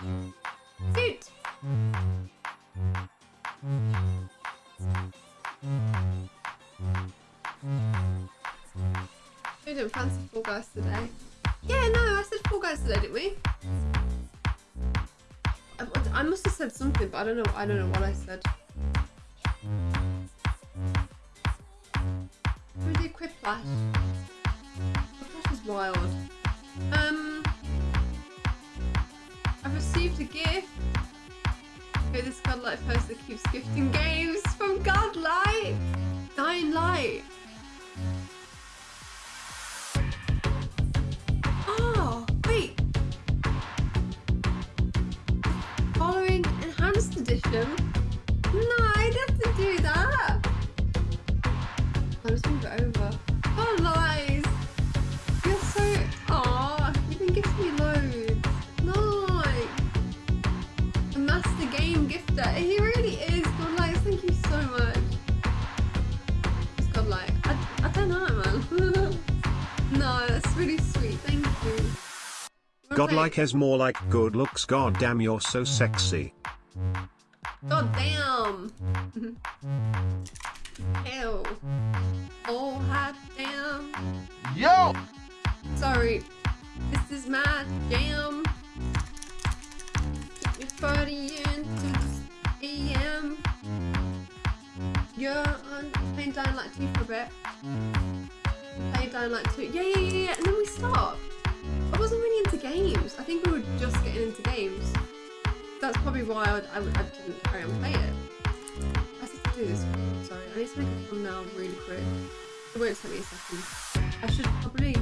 Suit! We didn't fancy Fall Guys today. Yeah, no, I said Fall Guys today, didn't we? I, I must have said something, but I don't know. I don't know what I said. We did Quiplash. Quiplash is wild. Um, I've received a gift. Okay, this Godlight poster keeps gifting games from Godlight. Dying Light. Oh, wait. Following enhanced edition. No, I didn't to do that. I'll just move it over. Game. He really is. Godlight, thank you so much. It's Godlight. I, I don't know, man. no, that's really sweet. Thank you. Godlike play- has more like good looks. God damn, you're so sexy. God damn. Ew. Oh, hot damn. Yo! Sorry. This is my jam. Keep me 40 On playing Dying Light 2 for a bit. Playing Dying Light 2. Yeah, yeah, yeah, yeah. And then we stopped. I wasn't really into games. I think we were just getting into games. That's probably why I, I, I didn't carry on play it. I have to do this. Sorry, I need to make a thumbnail really quick. It won't take me a second. I should probably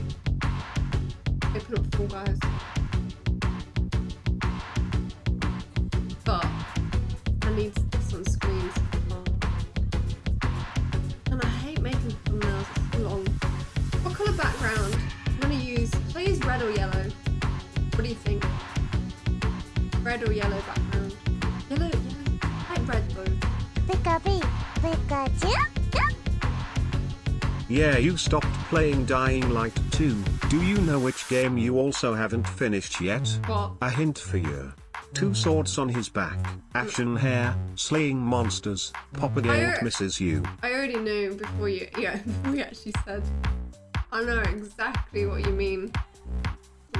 open up Fall Guys. But I need this do you think? Red or yellow background? Yellow, yellow. I like red though. Pikachu, Pikachu, Yeah, you stopped playing Dying Light 2. Do you know which game you also haven't finished yet? What? A hint for you. Two swords on his back, ashen hair, slaying monsters, Papa Gate I- misses you. I already knew before you, yeah, before you actually said. I know exactly what you mean.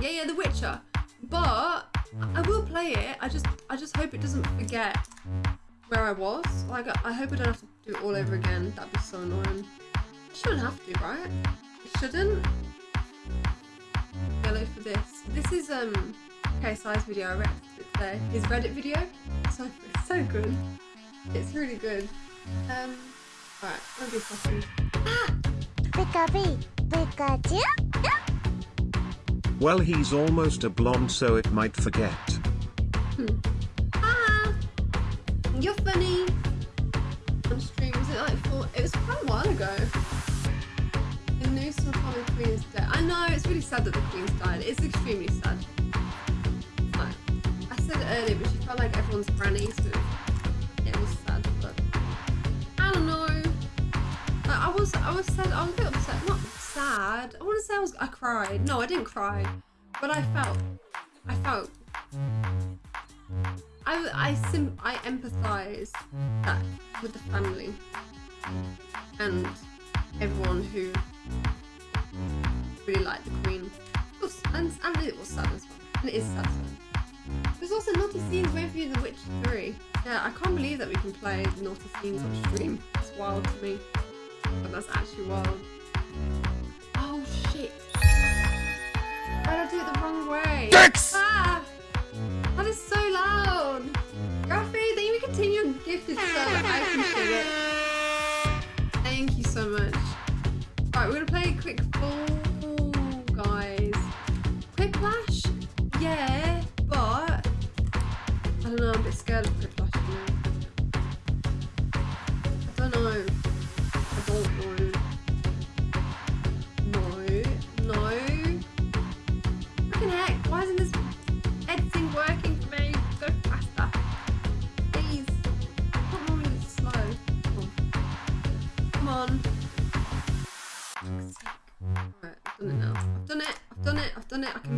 Yeah, yeah, The Witcher. But I will play it. I just, I just hope it doesn't forget where I was. Like, I- I hope I don't have to do it all over again. That'd be so annoying. It shouldn't have to, right? It shouldn't. Yellow for this. This is um, okay, size video. I reacted to today. His Reddit video. So, so good. It's really good. Um, alright, let me second. Pikachu, Pikachu, Well, he's almost a blonde, so it might forget. Ah! You're funny! On stream, was it like four? It was quite a while ago. The new Snoqualmie Queen is dead. I know, it's really sad that the Queen's died. It's extremely sad. Like, I said it earlier, but she felt like everyone's granny, so it was sad, but I don't know. Like, I was, I was sad, I was a bit sad. I want to say I was, I cried. No, I didn't cry. But I felt, I felt I I sim I empathise that with the family and everyone who really liked the Queen. And, and it was sad as well. And it is sad. There's also naughty scenes you in The Witcher 3. Yeah, I can't believe that we can play naughty scenes on stream. It's wild to me. But that's actually wild. I do it the wrong way? Dicks! Ah! That is so loud! Rafi, thank you for continuing gifted so I appreciate it. Thank you so much. Alright, we're gonna play a quick Fall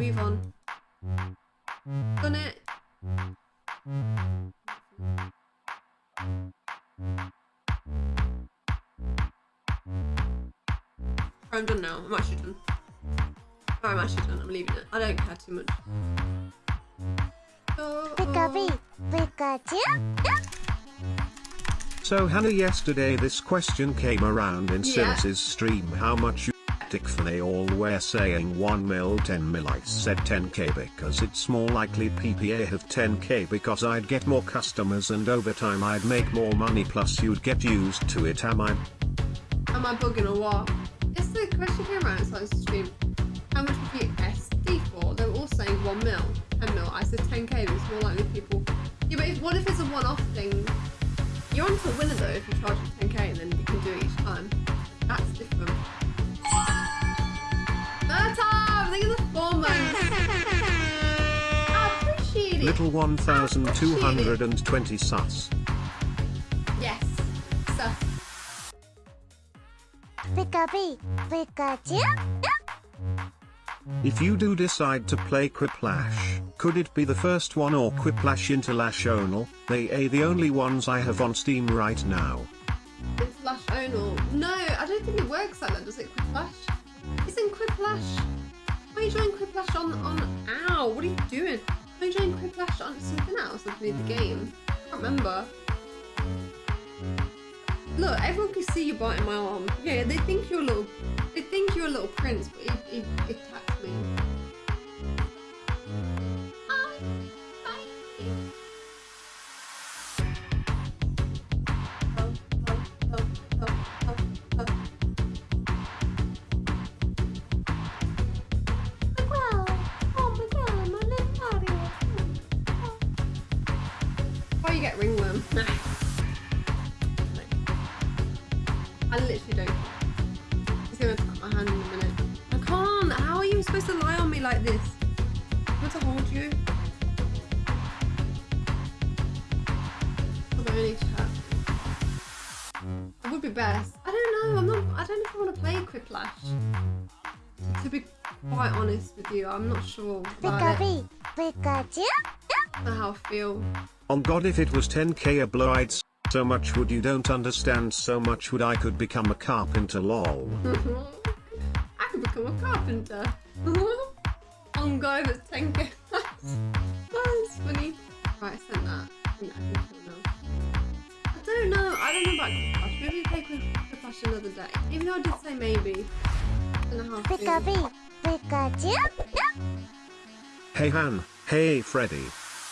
move on. Done it. I'm done now. I'm actually done. I'm actually done. I'm leaving it. I don't care too much. Pika Bee, Pikachu. So Hannah yesterday this question came around in Yeah. Silas's stream how much you tick for they all were saying 1 mil 10 mil I said 10k because it's more likely PPA have 10k because I'd get more customers and over time I'd make more money plus you'd get used to it am I Am I bugging or what? Yes, the question came around inside the stream. How much would you SD for? They were all saying 1 mil, 10 mil. I said 10k, but it's more likely people. Yeah, but if, what if it's a one off thing? You're on onto a winner though if you charge it 10k and then you can do it each time. That's different. Little 1220 sus Yes. Sus. Pika Bee, Pikachu. If you do decide to play Quiplash, could it be the first one or Quiplash International? They are the only ones I have on Steam right now. It's Flash Onal. No, I don't think it works like that, does it, Quiplash? It's in Quiplash. Why are you joining Quiplash on, on... Ow, what are you doing? Are you joining Quiplash on something else underneath the game? I can't remember. Look, everyone can see you biting my arm. Yeah, they think you're a little... They think you're a little prince, but he, he, he attacked me. I literally don't. He's gonna cut my hand in a minute. I can't. How are you supposed to lie on me like this? I'm going to hold you. Although I need chat. It would be best. I don't know. I'm not. I don't know if I want to play Quiplash. To be quite honest with you, I'm not sure Pika about it. Bee, Pikachu. Or how I feel. On God if it was 10k a blow I'd s- so much would you don't understand so much would I could become a carpenter lol. I could become a carpenter. On go, that's 10k. oh, that's funny. Right, I sent that. I I can kill now. I don't know. I don't know about Quiplash. Maybe play Quiplash another day. Even though I did say maybe. I don't know how I Pika Pikachu. Hey Han, hey Freddy.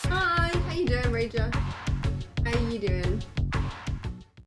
Hi, how you doing, Rager? How you doing?